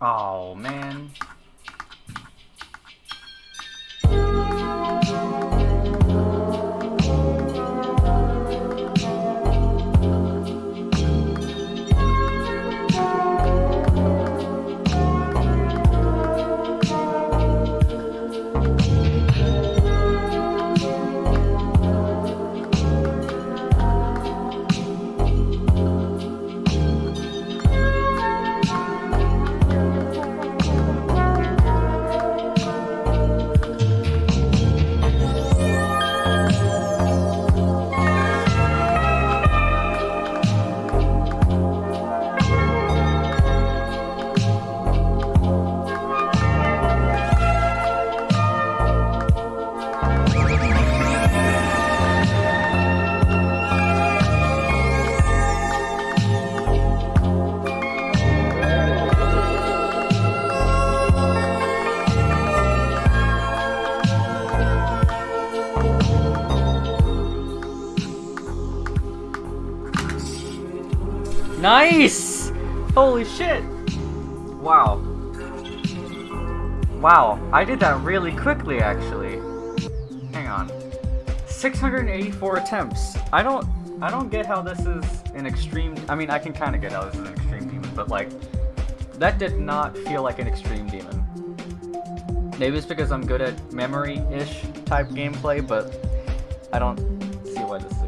Oh, man. Nice! Holy shit! Wow. Wow, I did that really quickly actually. Hang on. 684 attempts. I don't I don't get how this is an extreme I mean I can kinda get how this is an extreme demon, but like that did not feel like an extreme demon. Maybe it's because I'm good at memory-ish type gameplay, but I don't see why this is